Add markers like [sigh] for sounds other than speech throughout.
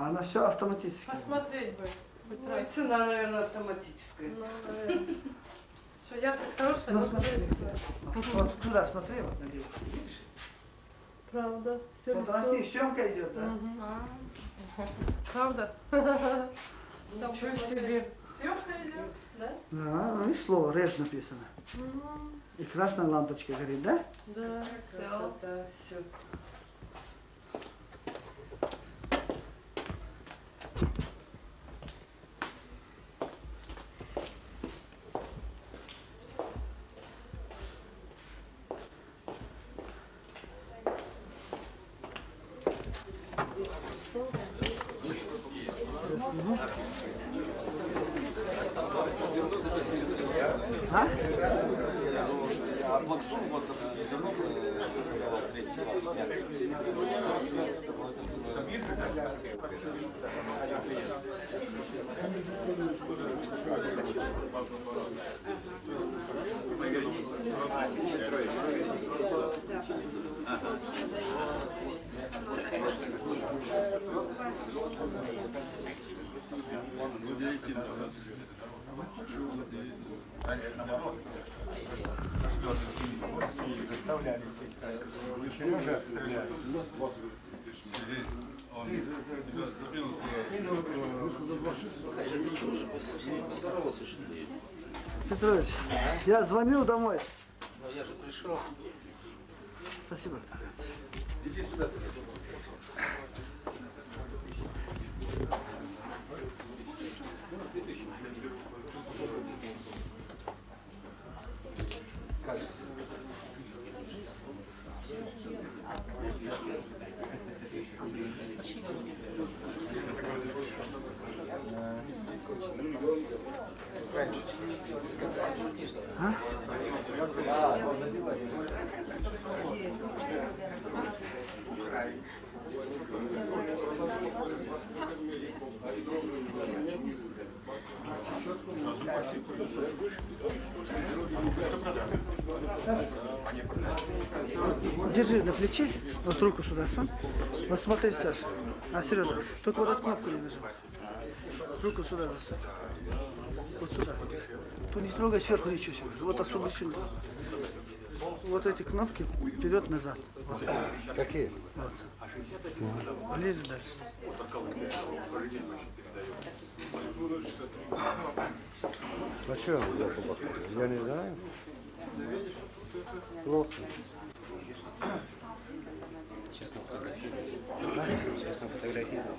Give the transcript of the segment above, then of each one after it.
А она все автоматически. Посмотреть бы. Ну, и цена, наверное, автоматическая. Ну, наверное. Что, яркость хорошая, Ну, смотри. смотреть Вот, сюда смотри, вот на девушку, видишь? Правда, все Вот она с ней съемка идет, да? Правда? [laughs] Там Ничего себе. Съемка идет? Да? Да, ну и слово «реж» написано. М, И красная лампочка горит, да? Да. Красота, все. Раньше наоборот. Представляли себе. Сережа стреляет. Петрович, я звонил домой. Но я же пришел. Спасибо. Иди сюда. Держи на плече, вот руку сюда сунь. Вот смотри, Саша. А, Сережа, только вот эту кнопку не нажимай. Руку сюда засунь. Вот сюда. Тут не трогай сверху ничего, Сережа. Вот отсюда сюда. Вот эти кнопки вперед-назад. Вот. Какие? Вот. Ближе дальше. А что я похож? Я не знаю. Плохо. Честно фотографировал.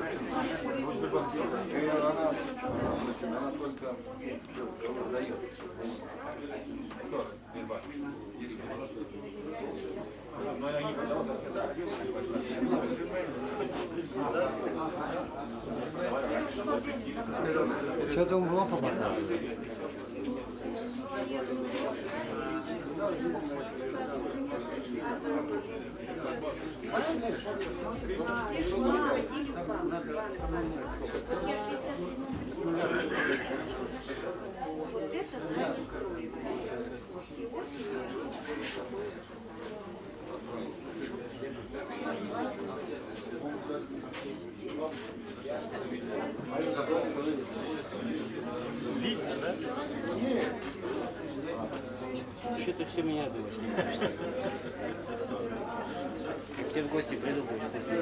Она только продает. Что-то он плохо показывает. Что-то все меня думаешь. Я к тебе в гости приду, будешь такие.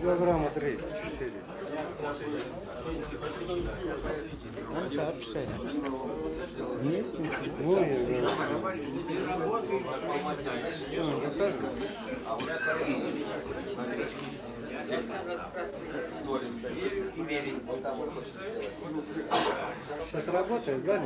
килограмма три, четыре. А, так, кстати. Нет, ну, я говорю. Что, закаска? Сейчас работает, да,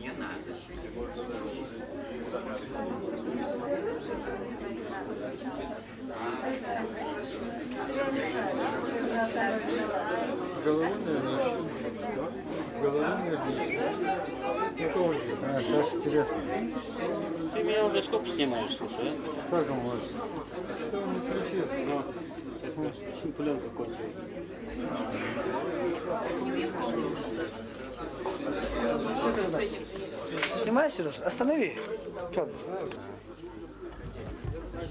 Нина? Да? Головой, наверное, Головой, наверное, А, Саша, интересно. Ты меня уже сколько снимаешь, слушай, а? Сколько может? Что он не кричит? Ну, сейчас у нас пленка кончилась. Снимай, Сережа? Останови. Федор. Без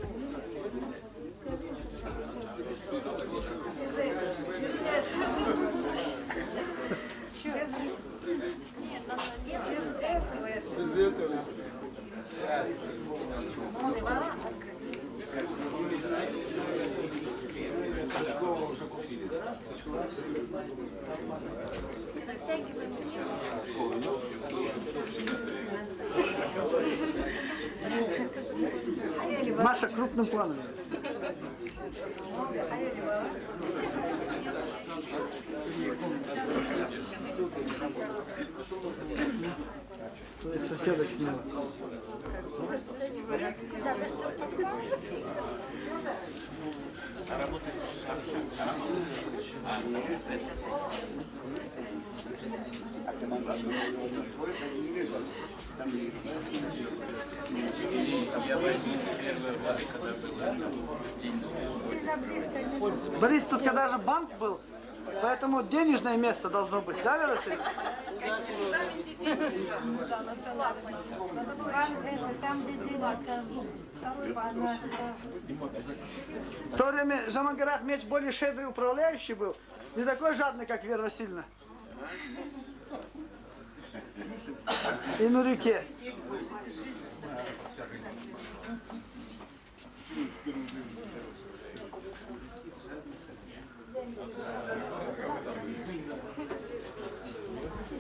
Маша крупным планом. Своих соседок сняла. Борис, тут когда же банк был, поэтому денежное место должно быть, да? Там, банк. В то время Жамангар Ахмедович более щедрый управляющий был, не такой жадный, как Вера Васильевна. И на реке.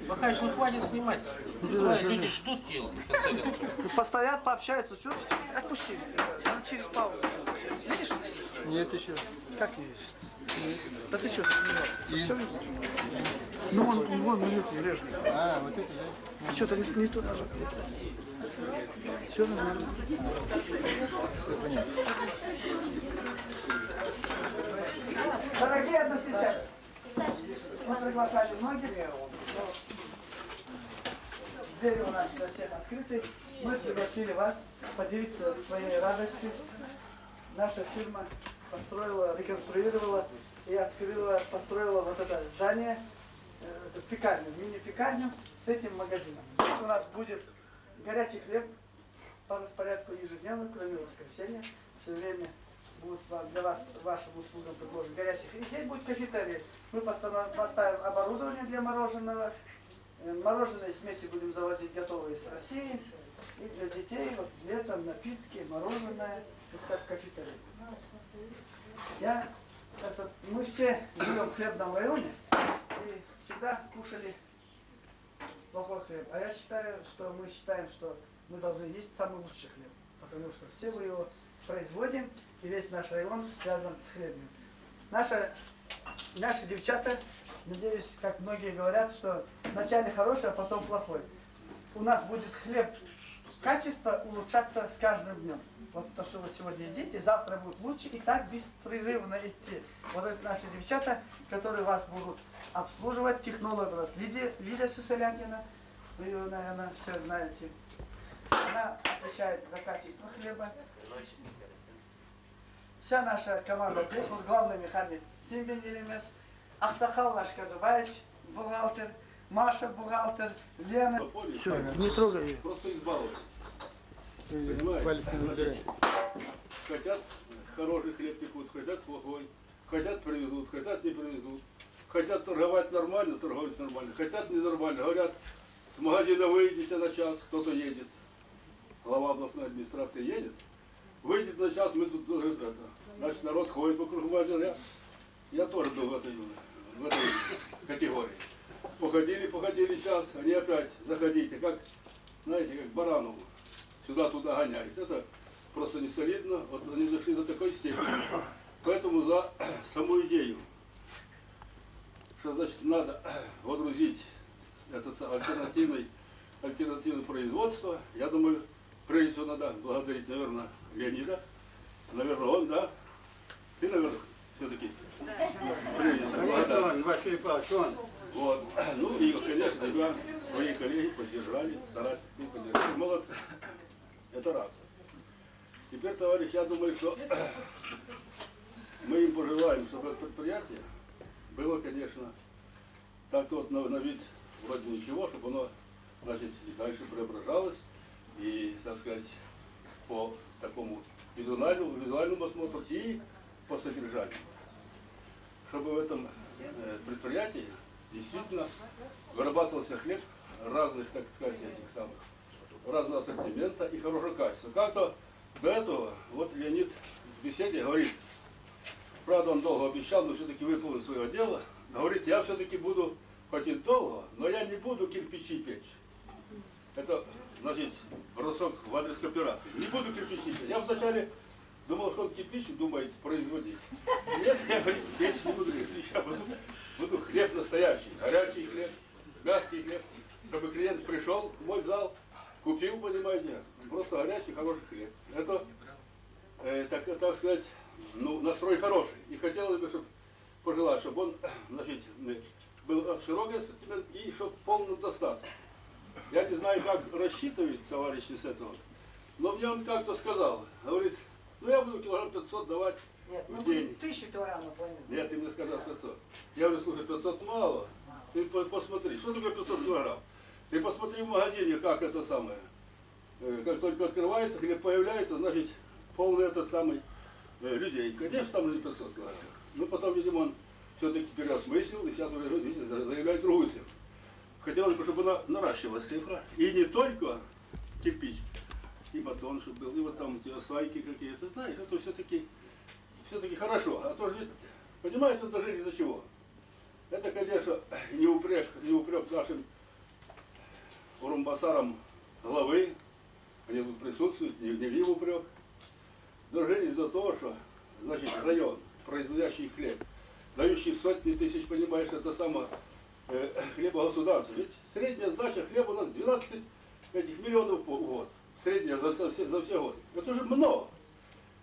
Махаич, ну хватит снимать. Давай, Люди ждут дела, в конце концов. Постоят, пообщаются. Что? Отпусти. Надо через паузу. Видишь? Нет еще. Как не видишь? Да ты что, видишь? Ну вон, вон, ну режет. А, вот это, да? Ты что-то не, не то нажал. Все нормально. Все понятно. Дорогие односельчане, мы приглашали многих. Двери у нас для всех открыты. Мы пригласили вас поделиться своей радостью. Наша фирма построила, реконструировала и открыла, построила вот это здание, э, эту пекарню, мини-пекарню с этим магазином. Здесь у нас будет горячий хлеб по распорядку ежедневно, кроме воскресенья. Все время будет для вас, вашим услугам предложен горячий хлеб. Здесь будет кафетерий. Мы поставим оборудование для мороженого. Э, Мороженые смеси будем завозить готовые из России. И для детей вот летом напитки, мороженое, вот как кафетерий. Я, это, мы все живем в хлебном районе и всегда кушали плохой хлеб. А я считаю, что мы считаем, что мы должны есть самый лучший хлеб. Потому что все мы его производим, и весь наш район связан с хлебом. Наша, наши девчата, надеюсь, как многие говорят, что вначале хороший, а потом плохой. У нас будет хлеб качество улучшаться с каждым днем. Вот то, что вы сегодня едите, завтра будет лучше, и так беспрерывно идти. Вот это наши девчата, которые вас будут обслуживать, технолог у нас Лидия, Лидия Сусалянкина, вы ее, наверное, все знаете. Она отвечает за качество хлеба. Вся наша команда здесь, вот главный механик Симбин Елемес, Аксахал наш Казубаевич, бухгалтер, Маша бухгалтер, Лена. Все, не трогай ее. Просто избаловать. Понимаете? Хотят хороший хлеб пекут, хотят плохой. Хотят привезут, хотят не привезут. Хотят торговать нормально, торговать нормально. Хотят ненормально. Говорят, с магазина выйдите на час, кто-то едет. Глава областной администрации едет. Выйдет на час, мы тут тоже это. Значит, народ ходит вокруг магазина. Я, я тоже был в этой, в этой категории. Походили, походили час, они опять заходите, как, знаете, как барану сюда-туда гоняют. Это просто не солидно. Вот они зашли до такой степени. Поэтому за саму идею, что значит надо водрузить этот альтернативный, альтернативное производство, я думаю, прежде всего надо благодарить, наверное, Леонида. Наверное, он, да? Ты, наверное, все-таки. Да. Василий Павлович, он. Вот. Ну и, конечно, тебя, твои коллеги поддержали, старались, поддержали. Молодцы. Это раз. Теперь, товарищ, я думаю, что мы им пожелаем, чтобы это предприятие было, конечно, так вот на, на вид вроде ничего, чтобы оно, значит, и дальше преображалось, и, так сказать, по такому визуальному, визуальному осмотру и по содержанию. Чтобы в этом э, предприятии действительно вырабатывался хлеб разных, так сказать, этих самых, разного ассортимента и хорошего качества. Как-то до этого, вот Леонид в беседе говорит, правда он долго обещал, но все-таки выполнил свое дело, говорит, я все-таки буду, хоть и долго, но я не буду кирпичи печь. Это, значит, бросок в адрес кооперации. Не буду кирпичи печь. Я вначале думал, что он кирпич думает производить. Нет, я говорит, печь не буду кирпич, я буду, буду хлеб настоящий, горячий хлеб, мягкий хлеб, чтобы клиент пришел в мой зал, купил, понимаете, просто горячий, хороший хлеб. Это, э, так, так сказать, ну, настрой хороший. И хотелось бы, чтобы пожелать, чтобы он, значит, э, был широкий ассортимент и чтобы в полном достатке. Я не знаю, как рассчитывают товарищи с этого, но мне он как-то сказал, говорит, ну я буду килограмм 500 давать Нет, в будем день. тысячу килограммов. Нет, ты мне сказал 500. Я говорю, слушай, 500 мало. Ты по- посмотри, что такое 500 килограмм? Ты посмотри в магазине, как это самое. Э, Как только открывается, хлеб появляется, значит, полный этот самый э, людей. Конечно, там не 500 килограмм. Но потом, видимо, он все-таки переосмыслил и сейчас уже, видите, заявляет другую цифру. Хотелось бы, чтобы она наращивалась цифра. И не только кирпич, и батон, чтобы был, и вот там эти осайки какие-то. Знаешь, это все-таки все-таки хорошо. А то же, понимаете, это же из-за чего? Это, конечно, не упрек, не упрек нашим урумбасарам главы, они тут присутствуют, не, не в упрек. Же из-за того, что, значит, район, производящий хлеб, дающий сотни тысяч, понимаешь, это самое э, хлеба. Ведь средняя сдача хлеба у нас 12 этих миллионов в год. Средняя за, все, за все годы. Это же много.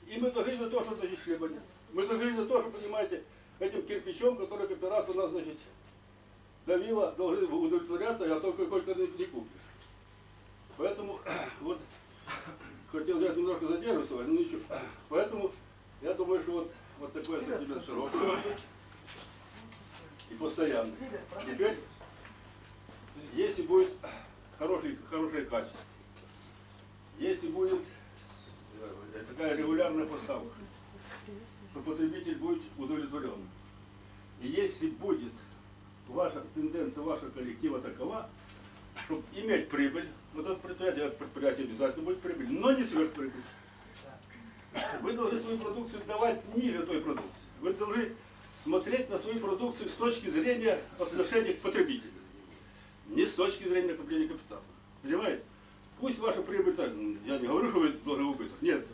И мы дожили до того, что значит хлеба нет. Мы дожили до того, что, понимаете, этим кирпичом, который кооперация нас, значит, давила, должны удовлетворяться, а только только не, не купишь. Поэтому [clears throat] вот хотел я немножко задерживаться, но ничего. Поэтому я думаю, что вот, вот такой ассортимент широкий и постоянный. Теперь, если будет хороший, хорошее качество, если будет э, такая регулярная поставка, то потребитель будет удовлетворен. И если будет ваша тенденция вашего коллектива такова, чтобы иметь прибыль, вот это предприятие, это предприятие обязательно будет прибыль, но не сверхприбыль. Вы должны свою продукцию давать ниже той продукции. Вы должны смотреть на свою продукцию с точки зрения отношения к потребителю. не с точки зрения накопления капитала. Понимаете? Пусть ваша прибыль, так, я не говорю, что вы должны убыток, нет.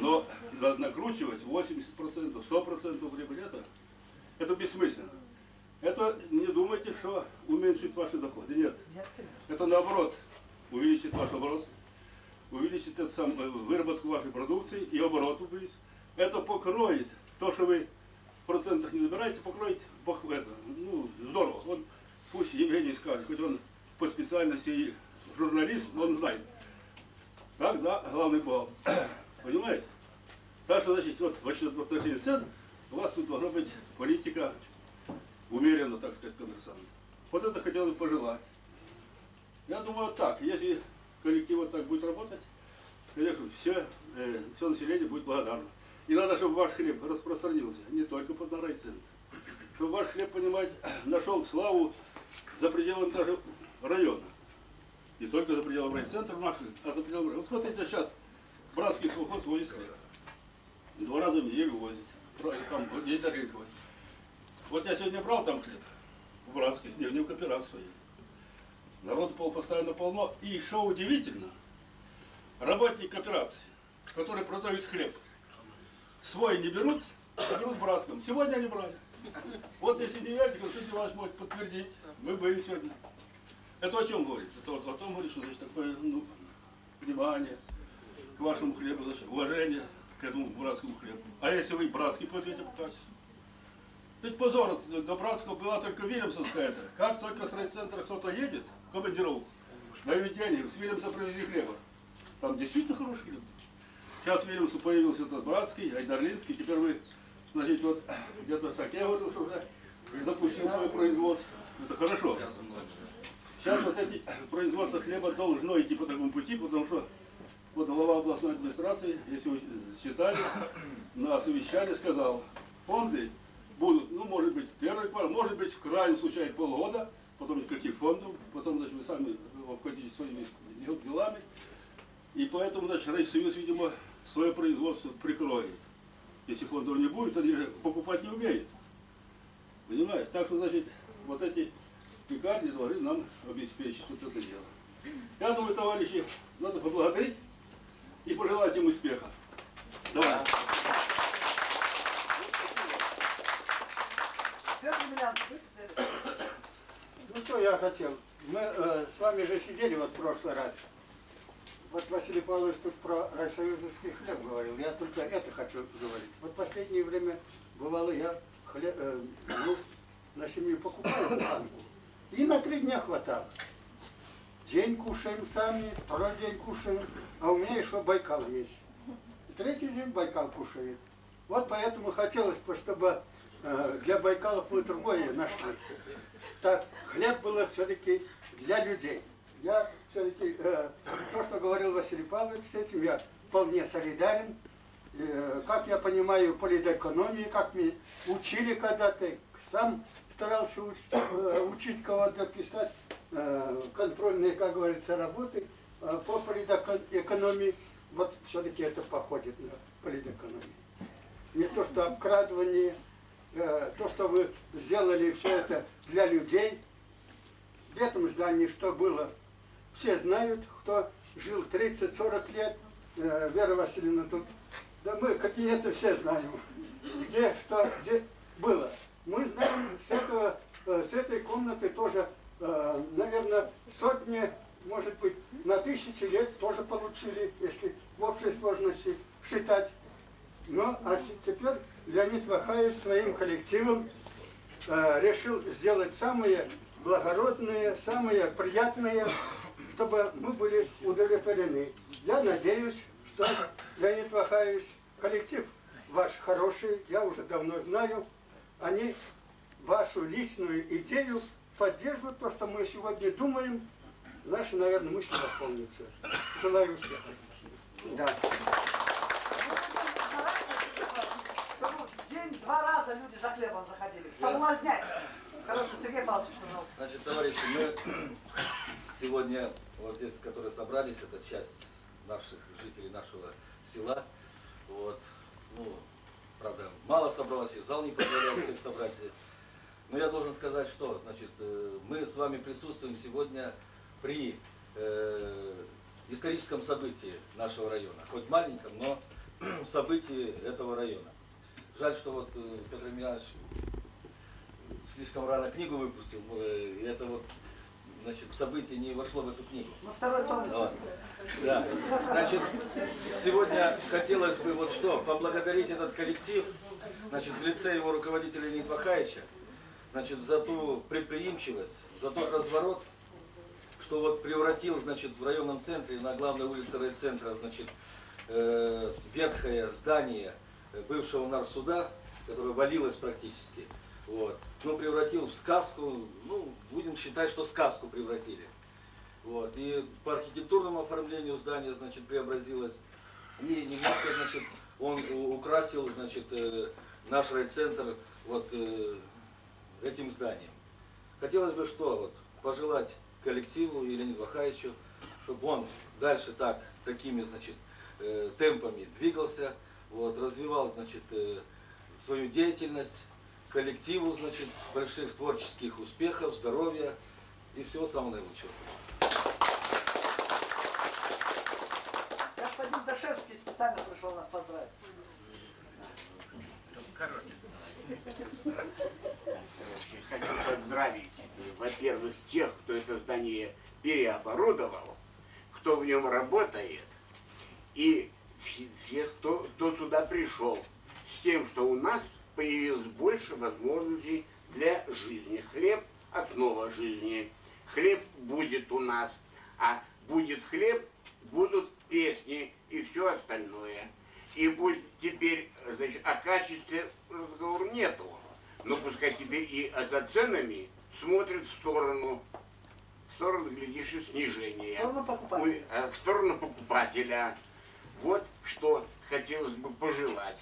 Но на- накручивать 80%, 100% прибыли, это, это бессмысленно. Это не думайте, что уменьшит ваши доходы. Нет. Это наоборот увеличит ваш оборот, увеличит это сам, э, выработку вашей продукции и оборот увеличит. Это покроет то, что вы в процентах не набираете, покроет это, ну, здорово. Он, пусть Евгений скажет, хоть он по специальности журналист, он знает. Так, да, главный бухгалтер. [clears throat] Понимаете? Так что, значит, вот в отношении- цен у вас тут должна быть политика умеренно, так сказать, коммерсантная. Вот это хотел бы пожелать. Я думаю, так, если коллектив вот так будет работать, конечно, все, э, все население будет благодарно. И надо, чтобы ваш хлеб распространился не только под на райцентр. Чтобы ваш хлеб, понимаете, [clears throat] нашел славу за пределами даже района. Не только за пределами райцентра наших, а за пределами. Вот смотрите, сейчас братский совхоз возит хлеб. Два раза в неделю возит. Там, есть до рынковой. Вот я сегодня брал там хлеб. В братских, не, в кооперации. Народу пол постоянно полно. И что удивительно, работник кооперации, который продает хлеб, свой не берут, а берут братском. Сегодня они брали. Вот если не верите, Константин Иванович может подтвердить. Мы были сегодня. Это о чем говорит? Это о том говорит, что значит такое ну, внимание к вашему хлебу, значит, уважение к этому братскому хлебу. А если вы братский по качеству? Ведь позор, до Братского была только Вильямсовская это. Как только с райцентра кто-то едет в командировку, дают денег, с Вильямса привези хлеба. Там действительно хороший хлеб. Сейчас в Вильямсу появился этот Братский, Айдарлинский, теперь вы, значит, вот где-то Саке вот уже запустил свое производство. Это хорошо. Сейчас вот эти производство хлеба должно идти по такому пути, потому что вот глава областной администрации, если вы считали, на совещании сказал, фонды будут, ну, может быть, первый квартал, может быть, в крайнем случае полгода, потом никаких фондов, потом, значит, вы сами обходитесь своими дел- делами. И поэтому, значит, Райсоюз, видимо, свое производство прикроет. Если фондов не будет, они же покупать не умеют. Понимаешь? Так что, значит, вот эти пекарни должны нам обеспечить вот это дело. Я думаю, товарищи, надо поблагодарить и пожелать им успеха. Давай. Ну что я хотел? Мы э, с вами же сидели вот в прошлый раз. Вот Василий Павлович тут про райсоюзовский хлеб говорил. Я только это хочу говорить. Вот последнее время бывало я хлеб, э, ну, на семью покупаю буханку. И на три дня хватало. День кушаем сами, второй день кушаем. А у меня еще Байкал есть. И третий день Байкал кушает. Вот поэтому хотелось бы, чтобы э, для Байкалов мы другое нашли. Так, хлеб было все-таки для людей. Я все-таки, э, то, что говорил Василий Павлович, с этим я вполне солидарен. Э, как я понимаю, политэкономии, как мы учили когда-то, сам старался уч- э, учить кого-то писать э, контрольные, как говорится, работы э, по политэкономии. Вот все-таки это походит на политэкономию. Не то, что обкрадывание, то, что вы сделали все это для людей. В этом здании что было? Все знают, кто жил 30-40 лет. Вера Васильевна тут. Да мы какие-то все знаем. Где, что, где было. Мы знаем с, этого, э, с этой комнаты тоже, э, наверное, сотни, может быть, на тысячи лет тоже получили, если в общей сложности считать. Ну, а теперь Леонид Вахаев своим коллективом э, решил сделать самые благородные, самые приятные, чтобы мы были удовлетворены. Я надеюсь, что Леонид Вахаевич, коллектив ваш хороший, я уже давно знаю, они вашу личную идею поддерживают, то, что мы сегодня думаем, наши, наверное, мысли восполнятся. Желаю успеха. Да. Чтобы в день два раза люди за хлебом заходили. Соблазнять. Хорошо, Сергей Павлович, пожалуйста. Значит, товарищи, мы сегодня, вот здесь, которые собрались, это часть наших жителей нашего села. Вот, ну, правда, мало собралось, и зал не позволял всех собрать здесь. Но я должен сказать, что значит, э, мы с вами присутствуем сегодня при э, историческом событии нашего района. Хоть маленьком, но [clears throat] событии этого района. Жаль, что вот э, Петр Емельянович слишком рано книгу выпустил, э, и это вот значит, событие не вошло в эту книгу. На второй том. Вот. Да. Значит, сегодня хотелось бы вот что, поблагодарить этот коллектив, значит, в лице его руководителя Леонида значит, за ту предприимчивость, за тот разворот, что вот превратил, значит, в районном центре, на главной улице райцентра, значит, э, ветхое здание бывшего нарсуда, которое валилось практически, вот, ну, превратил в сказку, ну, будем считать, что сказку превратили. Вот. И по архитектурному оформлению здания, значит, преобразилось. И немножко, значит, он украсил, значит, э, наш райцентр вот э, этим зданием. Хотелось бы что, вот, пожелать коллективу Леониду Вахаевичу, чтобы он дальше так, такими, значит, э, темпами двигался, вот, развивал, значит, свою деятельность, коллективу, значит, больших творческих успехов, здоровья и всего самого наилучшего. Господин Дашевский специально пришел нас поздравить. Хочу поздравить, во-первых, тех, кто это здание переоборудовал, кто в нем работает, и вс- всех, кто, кто сюда пришел, с тем, что у нас появилось больше возможностей для жизни. Хлеб – основа жизни. Хлеб будет у нас, а будет хлеб, будут песни и все остальное. И будет теперь, значит, о качестве разговор нету. Но пускай теперь и за ценами смотрят в сторону, в сторону, глядишь, и снижения. Сторону покупателя. А, в сторону покупателя. Вот что хотелось бы пожелать.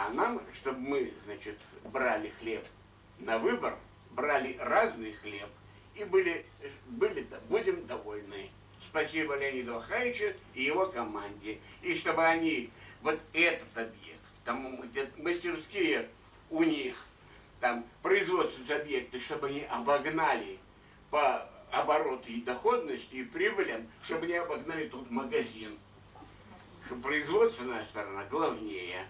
А нам, чтобы мы, значит, брали хлеб на выбор, брали разный хлеб и были, были, будем довольны. Спасибо Леониду Вахаевичу и его команде. И чтобы они вот этот объект, там мастерские у них, там производственные объекты, чтобы они обогнали по обороту и доходности и прибылям, чтобы не обогнали тут магазин. Что производственная сторона главнее.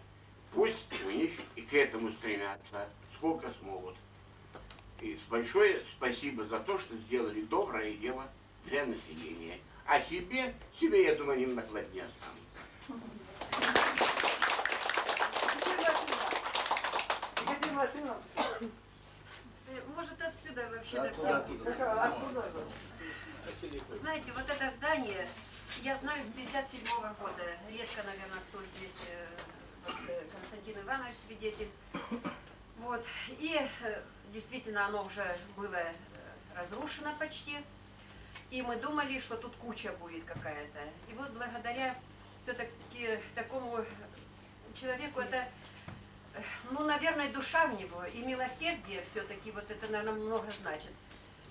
Пусть у них и к этому стремятся, сколько смогут. И с большое спасибо за то, что сделали доброе дело для населения. А себе, себе, я думаю, они накладне останут. Екатерина Васильевна, Может, отсюда вообще Да, да, оттуда, оттуда. откуда? Знаете, вот это здание, я знаю с 57 года. Редко, наверное, кто здесь, э, Константин Иванович свидетель. Вот. И э, действительно оно уже было э, разрушено почти. И мы думали, что тут куча будет какая-то. И вот благодаря все-таки такому человеку это, э, ну, наверное, душа в него и милосердие все-таки, вот это, наверное, много значит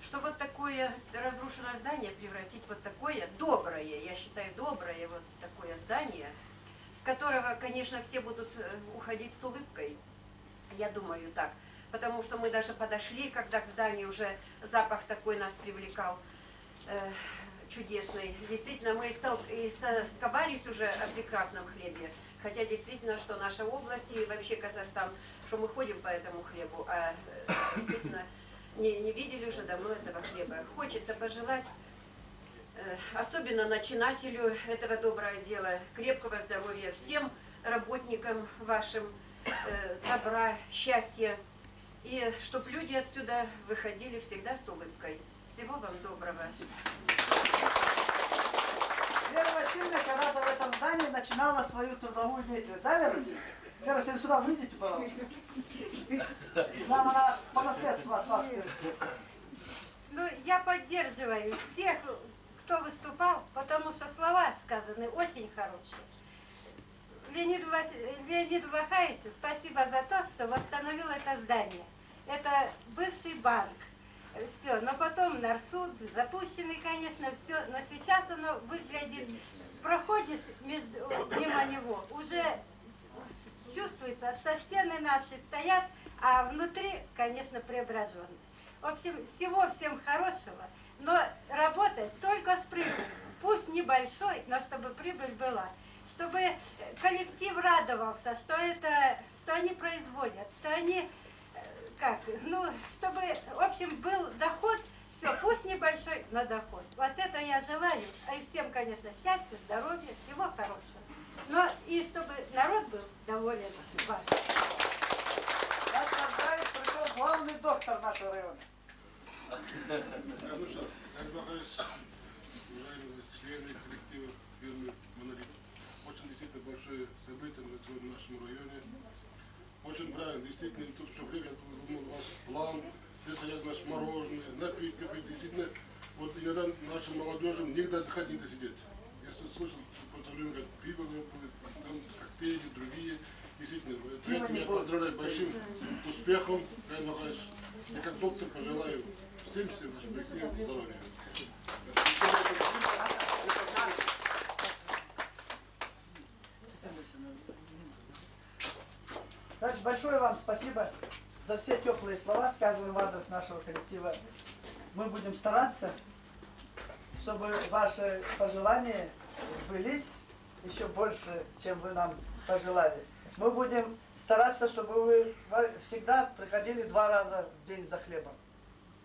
что вот такое разрушенное здание превратить вот такое доброе, я считаю, доброе вот такое здание, с которого, конечно, все будут э, уходить с улыбкой. Я думаю так. Потому что мы даже подошли, когда к зданию уже запах такой нас привлекал э, чудесный. Действительно, мы стол- и ста- сковались уже о прекрасном хлебе. Хотя действительно, что наша область и вообще Казахстан, что мы ходим по этому хлебу, а э, действительно не, не видели уже давно этого хлеба. Хочется пожелать, особенно начинателю этого доброго дела, крепкого здоровья всем работникам вашим, э, добра, счастья, и чтобы люди отсюда выходили всегда с улыбкой. Всего вам доброго. Вера Васильевна когда-то в этом здании начинала свою трудовую деятельность. Да, Вера Васильевна? Вера Васильевна, сюда выйдите, пожалуйста. Нам она по наследству от вас. Ну, я поддерживаю всех, кто выступал, потому что слова сказаны очень хорошие. Леониду, Вас... Леониду Вахаевичу спасибо за то, что восстановил это здание. Это бывший банк. Все, но потом Нарсуд, запущенный, конечно, все, но сейчас оно выглядит, проходишь между, мимо него, уже чувствуется, что стены наши стоят, а внутри, конечно, преображенный. В общем, всего всем хорошего, но работать только с прибылью. Пусть небольшой, но чтобы прибыль была. Чтобы коллектив радовался, что это, что они производят, что они, э, как, ну, чтобы, в общем, был доход, все, пусть небольшой, но доход. Вот это я желаю, и всем, конечно, счастья, здоровья, всего хорошего. Но и чтобы народ был доволен вами. Вас поздравить пришел главный доктор нашего района. Ну что, Александр Михайлович, уважаемые члены коллектива фирмы «Монолит», очень действительно большое событие в нашем районе. Очень правильно, действительно, тут все время, думал, у вас план, здесь стоят наши мороженое, напитки, действительно, вот иногда нашим молодежи негде отдыхать, негде сидеть. Я слышал, что время, как пиво там коктейли, другие, действительно, поэтому я поздравляю большим успехом, Михайлович, и как доктор пожелаю всем всем здоровья. Значит, большое вам спасибо за все теплые слова, сказанные в адрес нашего коллектива. Мы будем стараться, чтобы ваши пожелания сбылись еще больше, чем вы нам пожелали. Мы будем стараться, чтобы вы всегда приходили два раза в день за хлебом,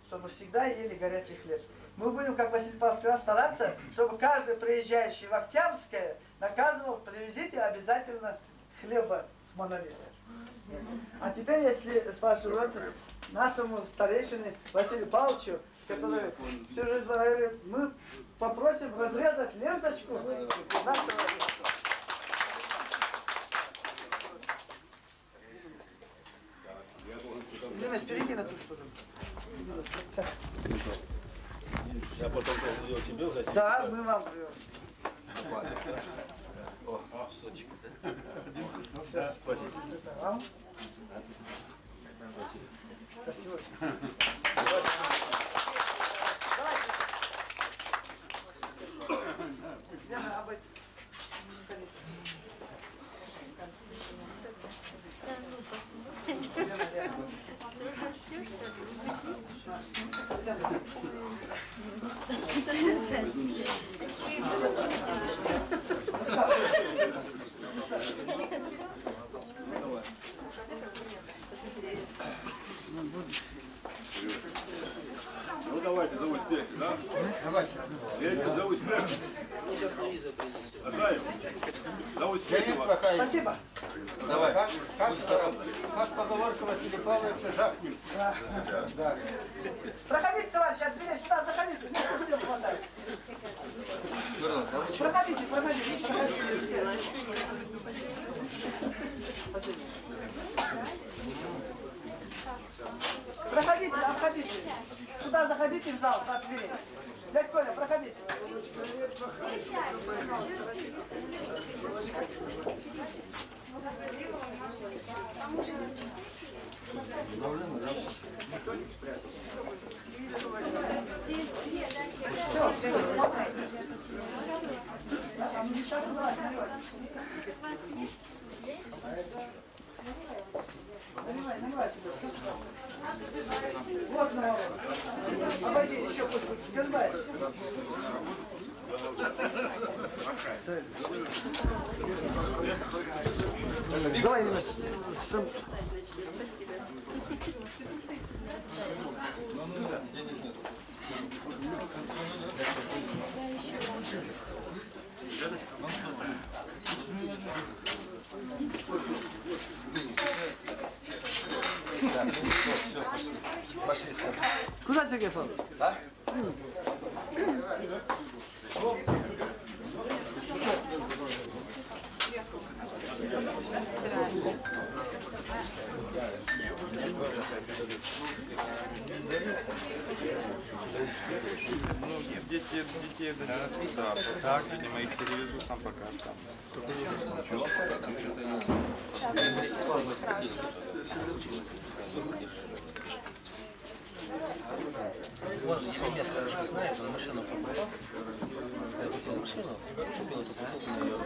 чтобы всегда ели горячий хлеб. Мы будем, как Василий Павлович сказал, стараться, чтобы каждый приезжающий в Октябрьское наказывал, привезите обязательно хлеба с монолита. А теперь, если с вашего рода, нашему старейшине Василию Павловичу, который всю жизнь в районе, мы попросим разрезать ленточку нашего Димас, перейди на ту сторону. Я потом взять? Да, мы вам привезем. О, сочек, да? Спасибо. Спасибо. Леонид, за успех. За успех. Спасибо. Давай. Как, как, как поговорка Василия Павловича жахнем. Да. Да. Проходите, товарищи, от дверей сюда, заходите, места всем хватает. Проходите, проходите, проходите. Проходите, обходите. Сюда заходите в зал, от дверей. Дядь Коля, проходите. Наливай, наливай сюда. Вот народ. Обойди, еще пусть будет. Газбай. Давай, сам- Куда Сергей Павлович? А? Многие детей, детей да, да, так, видимо, их перевезу, сам пока останусь. Вон, Еремес хорошо знает, он машину покупал. Я купил машину, купил эту на ее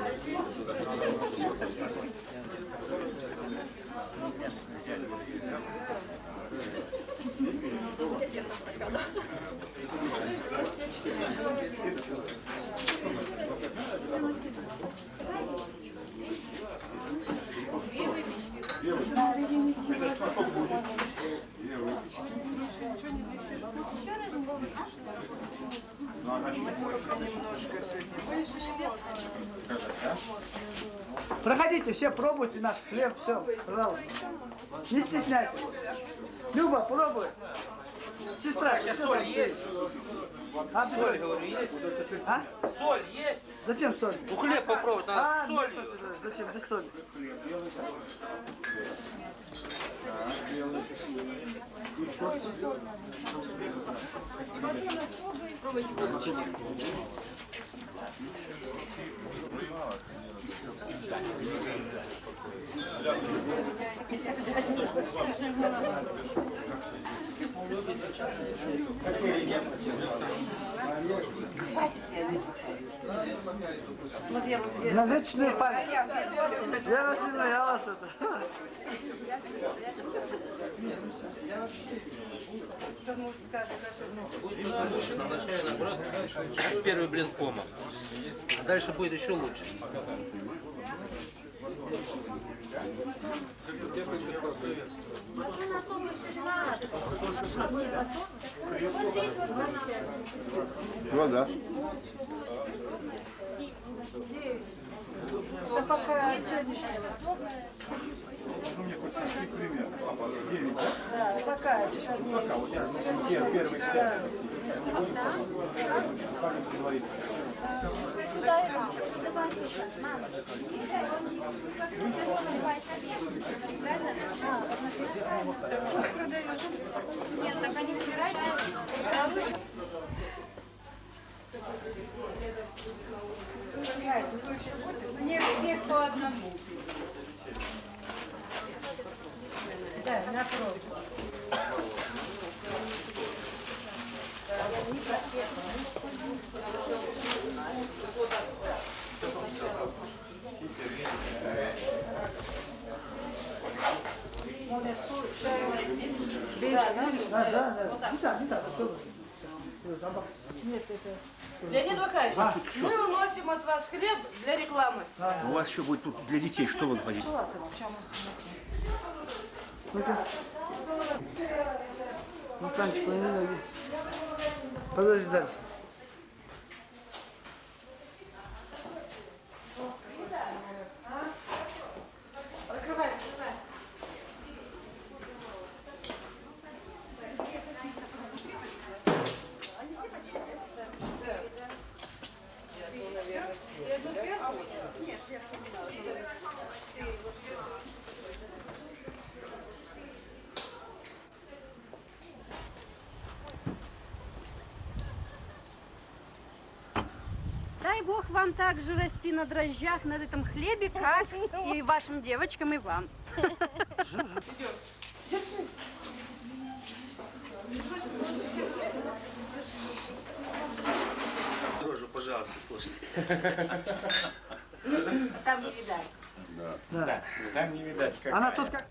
Проходите, все пробуйте наш хлеб, все, пожалуйста. Не стесняйтесь. Люба, пробуй. Сестра, Сейчас соль есть? А, Соль, говорю, есть? А? Соль есть? Зачем соль? Ну хлеб попробовать надо А, с солью. нет, зачем, без соли. На вечную память. Я я вас это. Наоборот, как первый блин кома. А дальше будет еще лучше. Ну да. Да пока сегодня. Да, пока. Пока, вот я пер- первый сет. Нет, так они выбирают. Мне, мне по одному. Да, напротив. Да, да, да. Не так, не так. всё. Нет, это... Леонид Вакаевич, А, мы уносим от вас хлеб для рекламы. У вас еще будет тут для детей, что вы говорите? Настанчик, не ноги. Подожди дальше. На дрожжах, на этом хлебе, как [laughs] и вашим девочкам, и вам. Дрожжу, пожалуйста, слушай. Там не видать. Да. Там не видать, как. Она тут как...